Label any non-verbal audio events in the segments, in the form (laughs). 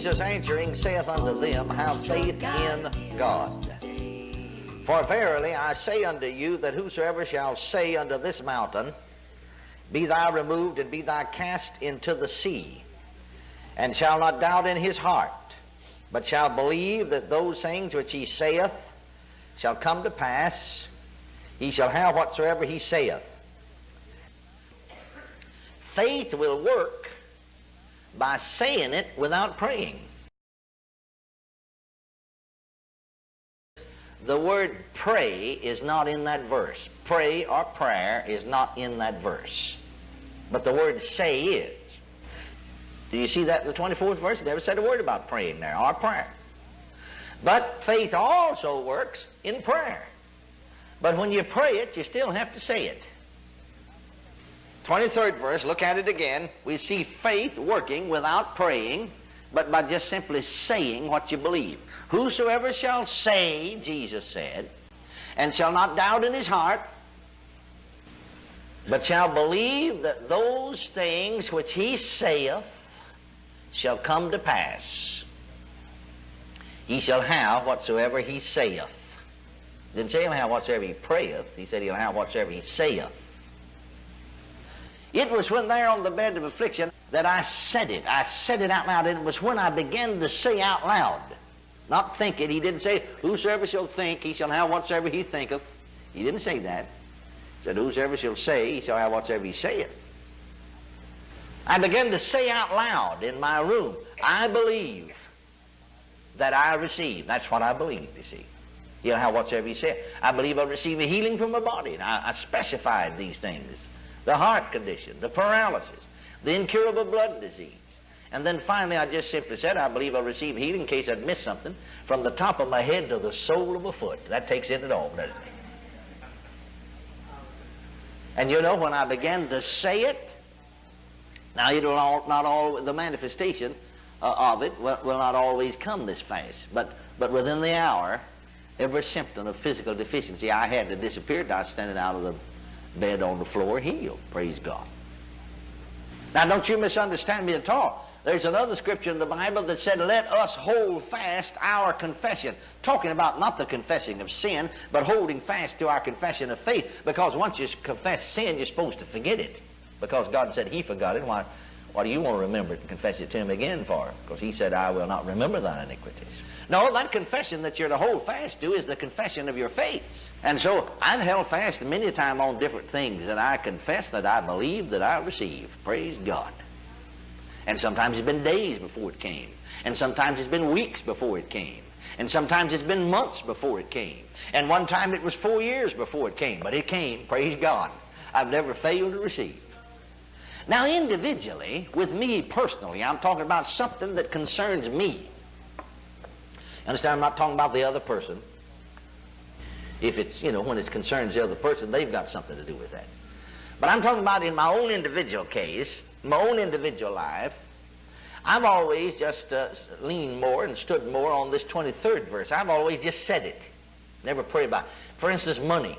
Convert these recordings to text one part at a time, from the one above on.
Jesus answering saith unto them, Have faith in God. For verily I say unto you that whosoever shall say unto this mountain, Be thou removed and be thou cast into the sea, and shall not doubt in his heart, but shall believe that those things which he saith shall come to pass, he shall have whatsoever he saith. Faith will work by saying it without praying. The word pray is not in that verse. Pray or prayer is not in that verse. But the word say is. Do you see that in the 24th verse? It never said a word about praying there or prayer. But faith also works in prayer. But when you pray it, you still have to say it. 23rd verse, look at it again. We see faith working without praying, but by just simply saying what you believe. Whosoever shall say, Jesus said, and shall not doubt in his heart, but shall believe that those things which he saith shall come to pass, he shall have whatsoever he saith. Didn't say he'll have whatsoever he prayeth. He said he'll have whatsoever he saith. It was when there on the bed of affliction that I said it. I said it out loud, and it was when I began to say out loud, not think it. He didn't say, Whosoever shall think, he shall have whatsoever he thinketh. He didn't say that. He said, Whosoever shall say, he shall have whatsoever he saith. I began to say out loud in my room, I believe that I receive. That's what I believe, you see. He'll have whatsoever he said. I believe I'll receive a healing from my body. And I, I specified these things. The heart condition, the paralysis, the incurable blood disease. And then finally I just simply said, I believe I'll receive healing in case I'd missed something from the top of my head to the sole of my foot. That takes in it all, doesn't it? And you know, when I began to say it, now it'll all, not all, the manifestation uh, of it will, will not always come this fast. But, but within the hour, every symptom of physical deficiency I had to disappear. I was standing out of the bed on the floor healed. Praise God. Now, don't you misunderstand me at all. There's another scripture in the Bible that said, Let us hold fast our confession. Talking about not the confessing of sin, but holding fast to our confession of faith. Because once you confess sin, you're supposed to forget it. Because God said He forgot it. Why, why do you want to remember it and confess it to Him again for? Because He said, I will not remember thine iniquities. No, that confession that you're to hold fast to is the confession of your faith. And so I've held fast many a time on different things that I confess that I believe that I receive. Praise God. And sometimes it's been days before it came. And sometimes it's been weeks before it came. And sometimes it's been months before it came. And one time it was four years before it came. But it came. Praise God. I've never failed to receive. Now individually, with me personally, I'm talking about something that concerns me. Understand, I'm not talking about the other person. If it's, you know, when it concerns the other person, they've got something to do with that. But I'm talking about in my own individual case, my own individual life, I've always just uh, leaned more and stood more on this 23rd verse. I've always just said it. Never prayed about it. For instance, money.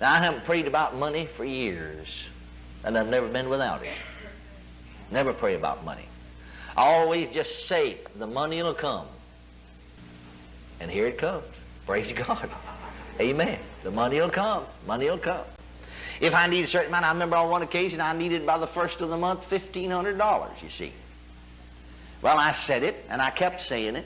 Now, I haven't prayed about money for years, and I've never been without it. Never pray about money. I Always just say, the money will come. And here it comes. Praise (laughs) God. Amen. The money will come. Money will come. If I need a certain amount, I remember on one occasion I needed by the first of the month $1,500, you see. Well, I said it, and I kept saying it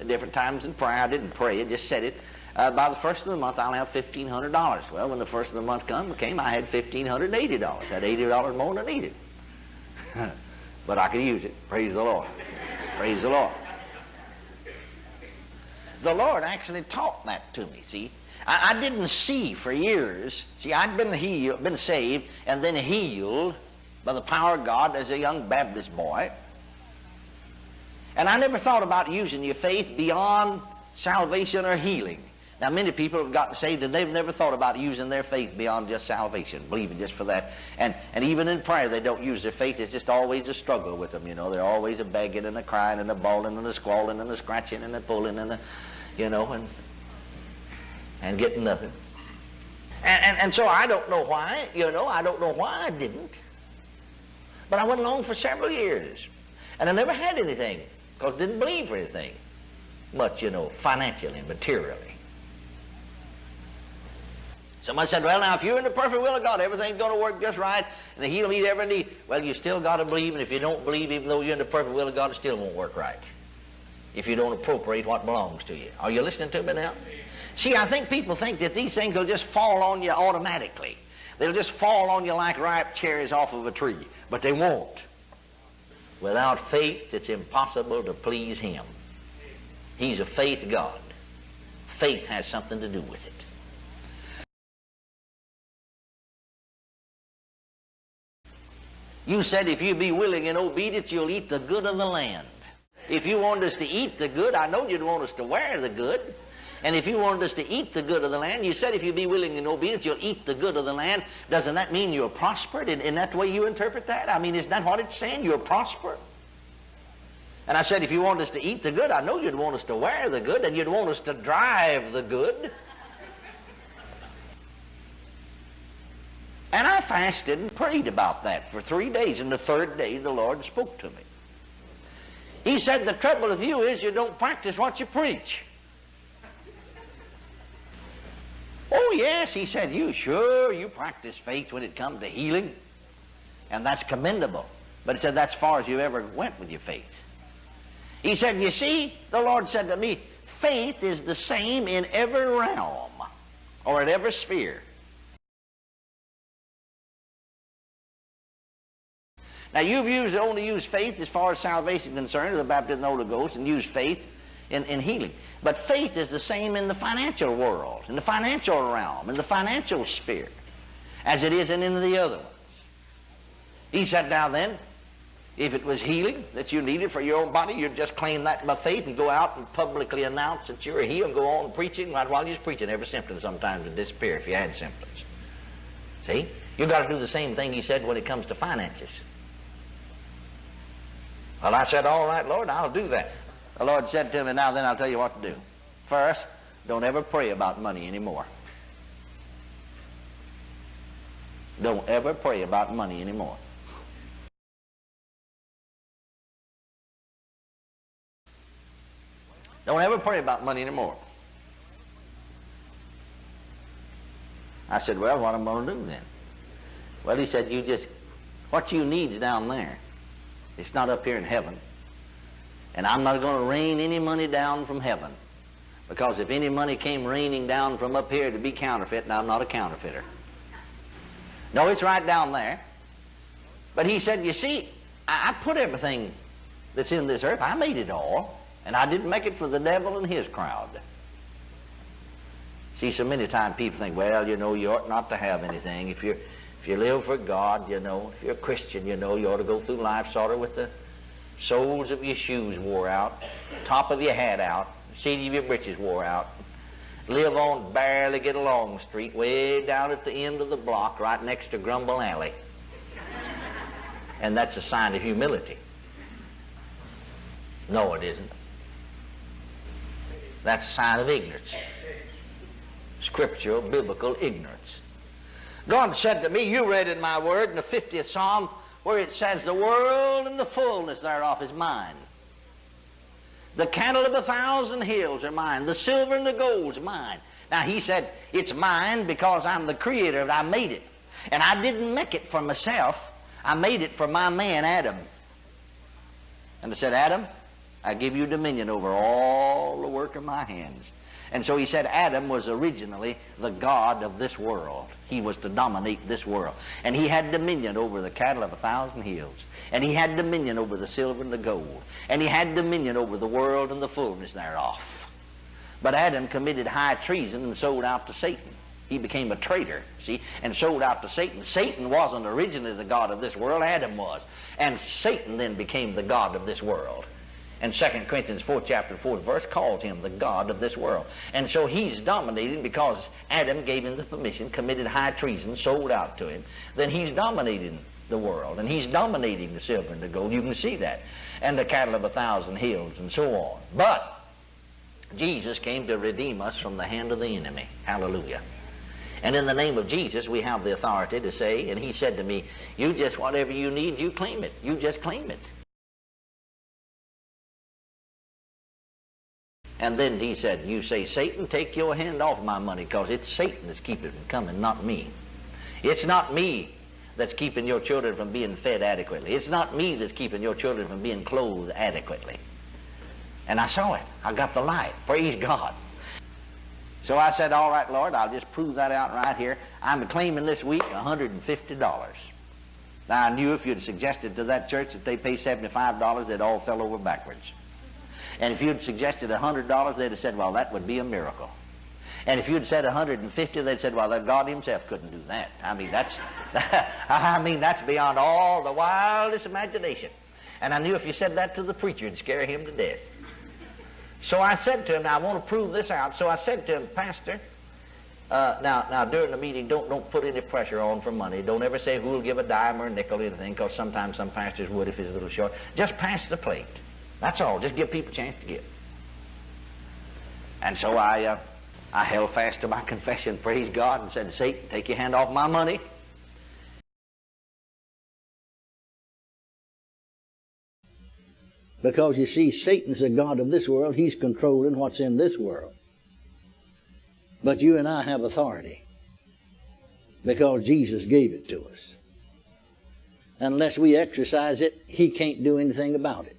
at different times in prayer. I didn't pray I just said it. Uh, by the first of the month, I'll have $1,500. Well, when the first of the month come, came, I had $1,580. I had $80 more than I needed. (laughs) but I could use it. Praise the Lord. Praise the Lord. The Lord actually taught that to me, see. I, I didn't see for years. See, I'd been healed, been saved, and then healed by the power of God as a young Baptist boy. And I never thought about using your faith beyond salvation or healing. Now, many people have gotten saved and they've never thought about using their faith beyond just salvation, believing just for that. And, and even in prayer, they don't use their faith. It's just always a struggle with them, you know. They're always a begging and a crying and a bawling and a squalling and a scratching and a pulling and a, you know, and, and getting nothing. And, and, and so I don't know why, you know, I don't know why I didn't. But I went along for several years. And I never had anything because I didn't believe for anything much, you know, financially materially. Somebody said, well, now, if you're in the perfect will of God, everything's going to work just right, and He'll meet every need. Well, you still got to believe, and if you don't believe, even though you're in the perfect will of God, it still won't work right. If you don't appropriate what belongs to you. Are you listening to me now? See, I think people think that these things will just fall on you automatically. They'll just fall on you like ripe cherries off of a tree, but they won't. Without faith, it's impossible to please Him. He's a faith God. Faith has something to do with it. You said if you be willing and obedient, you'll eat the good of the land. If you wanted us to eat the good, I know you'd want us to wear the good. And if you wanted us to eat the good of the land, you said if you be willing and obedient, you'll eat the good of the land. Doesn't that mean you're prospered? Isn't that the way you interpret that? I mean, isn't that what it's saying? You're prospered? And I said, if you want us to eat the good, I know you'd want us to wear the good, and you'd want us to drive the good. And I fasted and prayed about that for three days. And the third day, the Lord spoke to me. He said, the trouble with you is you don't practice what you preach. Oh, yes, he said, you sure, you practice faith when it comes to healing. And that's commendable. But he said, that's far as you ever went with your faith. He said, you see, the Lord said to me, faith is the same in every realm or in every sphere. Now you've used only used faith as far as salvation is concerned, or the baptism of the Holy Ghost, and used faith in, in healing. But faith is the same in the financial world, in the financial realm, in the financial sphere, as it is in any of the other ones. He said, now then, if it was healing that you needed for your own body, you'd just claim that by faith and go out and publicly announce that you're healed and go on preaching. Right while you're preaching, every symptom sometimes would disappear if you had symptoms. See? You've got to do the same thing he said when it comes to finances. Well, I said, all right, Lord, I'll do that. The Lord said to me, now then I'll tell you what to do. First, don't ever pray about money anymore. Don't ever pray about money anymore. Don't ever pray about money anymore. I said, well, what am I going to do then? Well, he said, you just, what you need's down there. It's not up here in heaven. And I'm not going to rain any money down from heaven. Because if any money came raining down from up here to be counterfeit, and I'm not a counterfeiter. No, it's right down there. But he said, you see, I, I put everything that's in this earth, I made it all. And I didn't make it for the devil and his crowd. See, so many times people think, well, you know, you ought not to have anything. If you're you live for God, you know, if you're a Christian, you know, you ought to go through life sort of with the soles of your shoes wore out, top of your hat out, seat of your breeches wore out. Live on barely get along street, way down at the end of the block, right next to Grumble Alley. And that's a sign of humility. No, it isn't. That's a sign of ignorance. Scriptural, biblical ignorance. God said to me, you read in my word in the 50th Psalm where it says, the world and the fullness thereof is mine. The cattle of a thousand hills are mine. The silver and the gold is mine. Now he said, it's mine because I'm the creator. I made it. And I didn't make it for myself. I made it for my man Adam. And I said, Adam, I give you dominion over all the work of my hands. And so he said Adam was originally the God of this world. He was to dominate this world. And he had dominion over the cattle of a thousand hills. And he had dominion over the silver and the gold. And he had dominion over the world and the fullness thereof. But Adam committed high treason and sold out to Satan. He became a traitor, see, and sold out to Satan. Satan wasn't originally the God of this world, Adam was. And Satan then became the God of this world. And 2 Corinthians 4 chapter 4 verse calls him the God of this world. And so he's dominating because Adam gave him the permission, committed high treason, sold out to him. Then he's dominating the world. And he's dominating the silver and the gold. You can see that. And the cattle of a thousand hills and so on. But Jesus came to redeem us from the hand of the enemy. Hallelujah. And in the name of Jesus, we have the authority to say, and he said to me, you just, whatever you need, you claim it. You just claim it. And then he said, you say, Satan, take your hand off my money because it's Satan that's keeping it from coming, not me. It's not me that's keeping your children from being fed adequately. It's not me that's keeping your children from being clothed adequately. And I saw it. I got the light. Praise God. So I said, all right, Lord, I'll just prove that out right here. I'm claiming this week $150. Now, I knew if you'd suggested to that church that they pay $75, they'd all fell over backwards. And if you'd suggested $100, they'd have said, well, that would be a miracle. And if you'd said 150, they'd said, well, God himself couldn't do that. I mean, that's, (laughs) I mean, that's beyond all the wildest imagination. And I knew if you said that to the preacher, it'd scare him to death. So I said to him, now I want to prove this out. So I said to him, Pastor, uh, now, now during the meeting, don't don't put any pressure on for money. Don't ever say who'll give a dime or a nickel or anything, because sometimes some pastors would if it's a little short. Just pass the plate. That's all. Just give people a chance to give. And so I, uh, I held fast to my (laughs) confession, praise God, and said, Satan, take your hand off my money. Because you see, Satan's the God of this world. He's controlling what's in this world. But you and I have authority because Jesus gave it to us. Unless we exercise it, He can't do anything about it.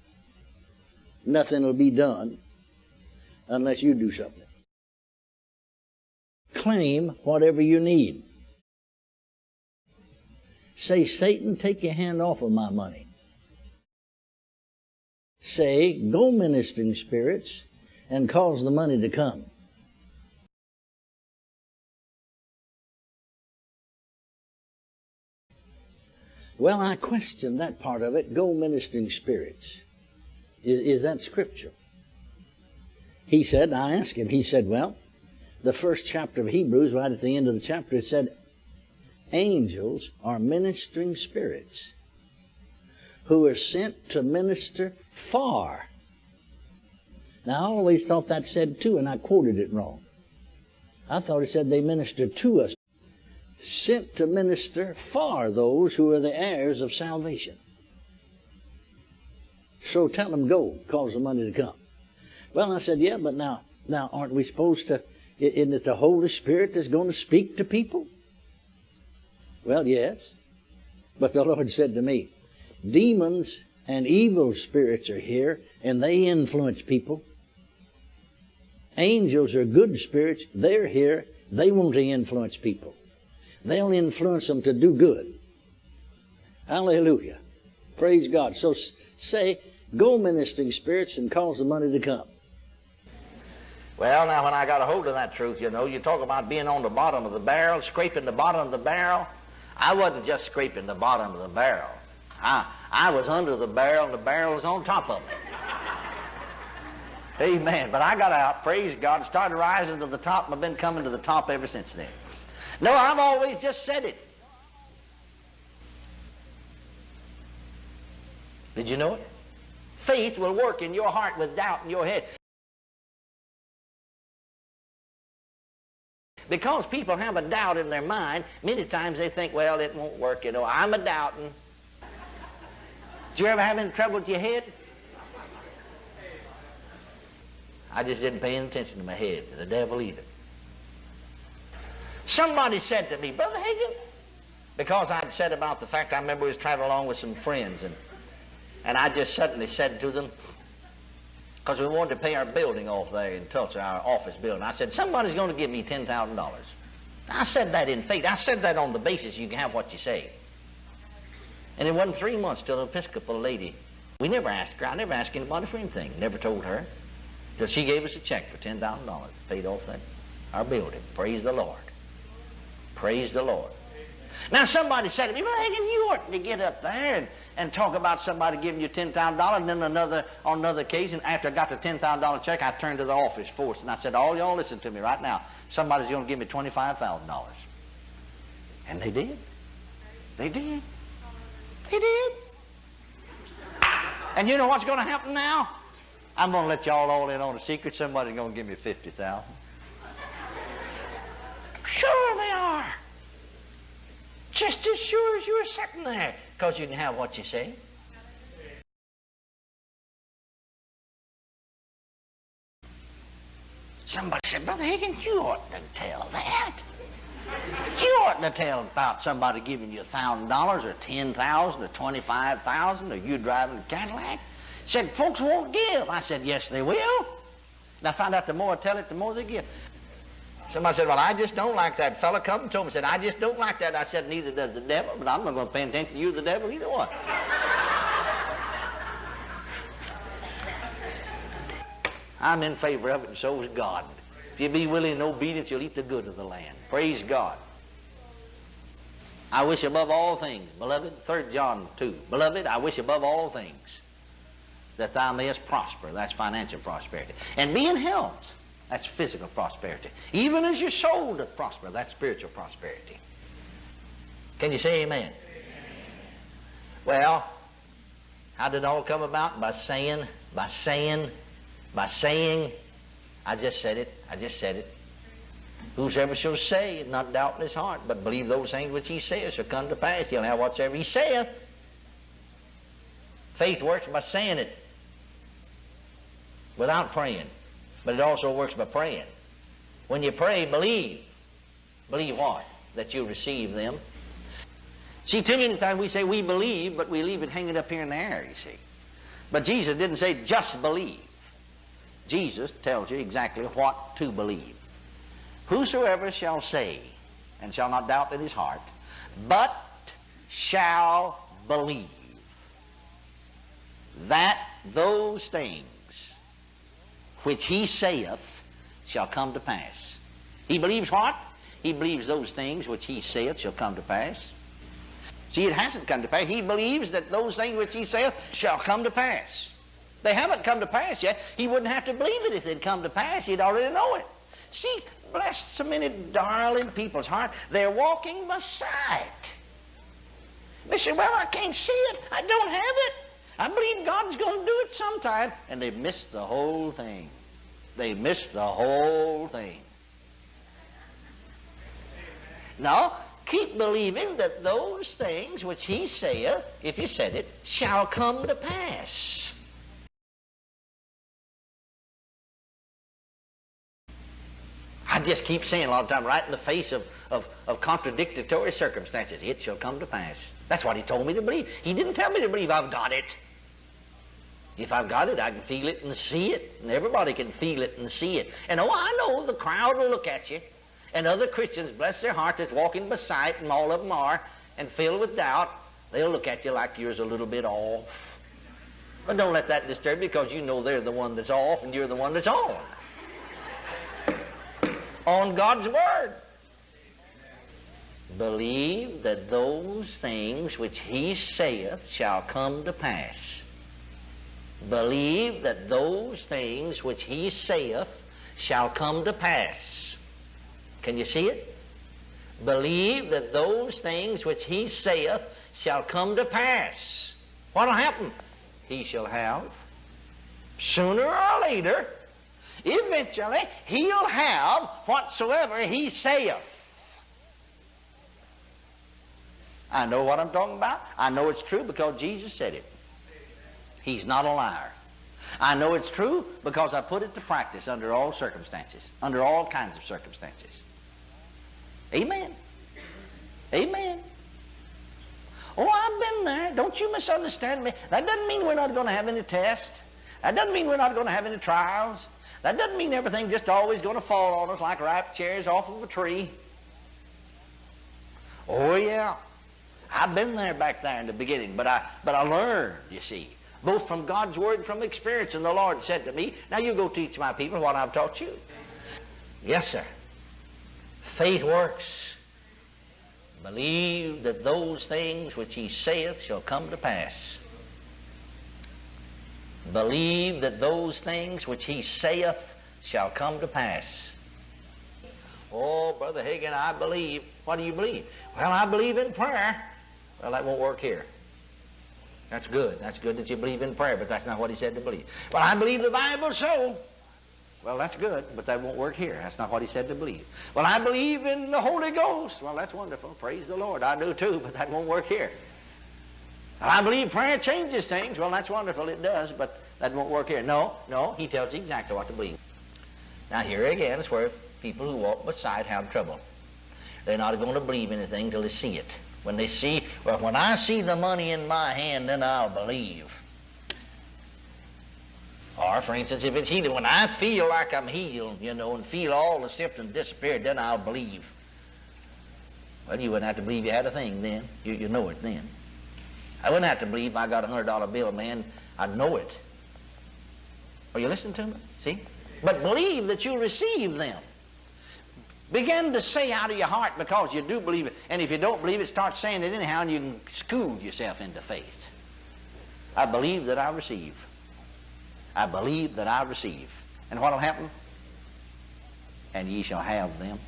Nothing will be done unless you do something. Claim whatever you need. Say, Satan, take your hand off of my money. Say, go ministering spirits and cause the money to come. Well, I question that part of it. Go ministering spirits. Is, is, that scripture? He said, I asked him, he said, well, the first chapter of Hebrews, right at the end of the chapter, it said, angels are ministering spirits who are sent to minister far. Now, I always thought that said to, and I quoted it wrong. I thought it said they minister to us sent to minister far those who are the heirs of salvation. So tell them go, cause the money to come. Well, I said, yeah, but now, now aren't we supposed to, isn't it the Holy Spirit that's going to speak to people? Well, yes. But the (laughs) Lord said to me, demons and evil spirits are here and they influence people. Angels are good spirits. They're here. They want to influence people. They'll influence them to do good. Hallelujah. Praise God. So say, go ministering spirits and cause the money to come. Well, now when I got a hold of that truth, you know, you talk about being on the bottom of the barrel, scraping the bottom of the barrel. I wasn't just scraping the bottom of the barrel. I, I was under the barrel and the barrel was on top of me. (laughs) Amen. But I got out, praise God, started rising to the top, and I've been coming to the top ever since then. No, I've always just said it. Did you know it? Faith will work in your heart with doubt in your head. Because people have a doubt in their mind, many times they think, well, it won't work, you know. I'm a doubting. Did you ever have any trouble with your head? I just didn't pay any attention to my head, the devil either. Somebody said to me, Brother Hagin, because I'd said about the fact I remember we was traveling along with some friends, and, and I just suddenly said to them, because we wanted to pay our building off there in Tulsa, our office building. I said, somebody's going to give me $10,000. I said that in faith. I said that on the basis you can have what you say. And it wasn't three months till the Episcopal lady, we never asked her, I never asked anybody for anything, never told her, till she gave us a check for $10,000, paid off that, our building. Praise the Lord. Praise the Lord. Now somebody said to me, well, you ought to get up there and, and talk about somebody giving you $10,000 and then another, on another occasion, after I got the $10,000 check, I turned to the office force and I said, all y'all listen to me right now. Somebody's going to give me $25,000. And they did. They did. They did. And you know what's going to happen now? I'm going to let y'all all in on a secret. Somebody's going to give me 50000 Sure they are. Just as sure as you're sitting there, because you can have what you say. Somebody said, Brother Hagin, you oughtn't to tell that. You oughtn't to tell about somebody giving you a thousand dollars or ten thousand or twenty-five thousand or you driving a Cadillac. Said folks won't give. I said, yes, they will. And I found out the more I tell it, the more they give. Somebody said, well, I just don't like that. Fellow come and told me, said, I just don't like that. I said, neither does the devil, but I'm not going to pay attention to you, the devil, either one. I'm in favor of it, and so is God. If you be willing and obedient, you'll eat the good of the land. Praise God. I wish above all things, beloved, 3 John 2, beloved, I wish above all things that thou mayest prosper. That's financial prosperity. And be in health. That's physical prosperity. Even as your soul doth prosper, that's spiritual prosperity. Can you say amen? amen? Well, how did it all come about? By saying, by saying, by saying, I just said it, I just said it. Whosoever shall say, not doubt in his heart, but believe those things which he saith shall come to pass. He'll have whatsoever he saith. Faith works by saying it without praying. But it also works by praying. When you pray, believe. Believe what? That you receive them. See, too many times we say we believe, but we leave it hanging up here in the air, you see. But Jesus didn't say just believe. Jesus tells you exactly what to believe. Whosoever shall say, and shall not doubt in his heart, but shall believe that those things which he saith shall come to pass. He believes what? He believes those things which he saith shall come to pass. See, it hasn't come to pass. He believes that those things which he saith shall come to pass. They haven't come to pass yet. He wouldn't have to believe it if they'd come to pass. He'd already know it. See, bless so many darling people's heart. They're walking beside sight. They say, well, I can't see it. I don't have it. I believe God's going to do it sometime. And they missed the whole thing. They missed the whole thing. Now, keep believing that those things which he saith, if he said it, shall come to pass. I just keep saying a lot of time, right in the face of, of, of contradictory circumstances, it shall come to pass. That's what he told me to believe. He didn't tell me to believe I've got it. If I've got it, I can feel it and see it. And everybody can feel it and see it. And oh, I know the crowd will look at you. And other Christians, bless their heart, that's walking beside, and all of them are, and filled with doubt, they'll look at you like you're a little bit off. But don't let that disturb you because you know they're the one that's off and you're the one that's on. on God's Word. Believe that those things which he saith shall come to pass believe that those things which he saith shall come to pass. Can you see it? Believe that those things which he saith shall come to pass. What'll happen? He shall have, sooner or later, eventually, he'll have whatsoever he saith. I know what I'm talking about. I know it's true because Jesus said it. He's not a liar. I know it's true because I put it to practice under all circumstances, under all kinds of circumstances. Amen. Amen. Oh, I've been there. Don't you misunderstand me. That doesn't mean we're not going to have any tests. That doesn't mean we're not going to have any trials. That doesn't mean everything's just always going to fall on us like ripe cherries off of a tree. Oh, yeah. I've been there back there in the beginning, but I, but I learned, you see both from God's word and from experience. And the Lord said to me, Now you go teach my people what I've taught you. Yes, sir. Faith works. Believe that those things which he saith shall come to pass. Believe that those things which he saith shall come to pass. Oh, Brother Hagin, I believe. What do you believe? Well, I believe in prayer. Well, that won't work here. That's good. That's good that you believe in prayer, but that's not what he said to believe. Well, I believe the Bible so. Well, that's good, but that won't work here. That's not what he said to believe. Well, I believe in the Holy Ghost. Well, that's wonderful. Praise the Lord. I do too, but that won't work here. Well, I believe prayer changes things. Well, that's wonderful. It does, but that won't work here. No, no. He tells you exactly what to believe. Now here again is where people who walk beside have trouble. They're not going to believe anything until they see it. When they see, well, when I see the money in my hand, then I'll believe. Or, for instance, if it's healing, when I feel like I'm healed, you know, and feel all the symptoms disappear, then I'll believe. Well, you wouldn't have to believe you had a thing then. You, you know it then. I wouldn't have to believe I got a hundred dollar bill, man. I'd know it. Are you listening to me? See? But believe that you'll receive them. Begin to say out of your heart because you do believe it. And if you don't believe it, start saying it anyhow and you can school yourself into faith. I believe that I receive. I believe that I receive. And what will happen? And ye shall have them.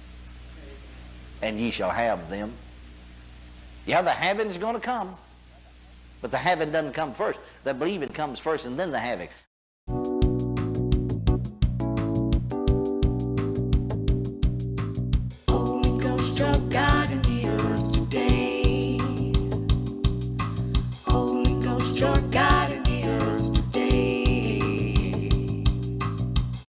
And ye shall have them. Yeah, the having is going to come. But the having doesn't come first. The believing comes first and then the having.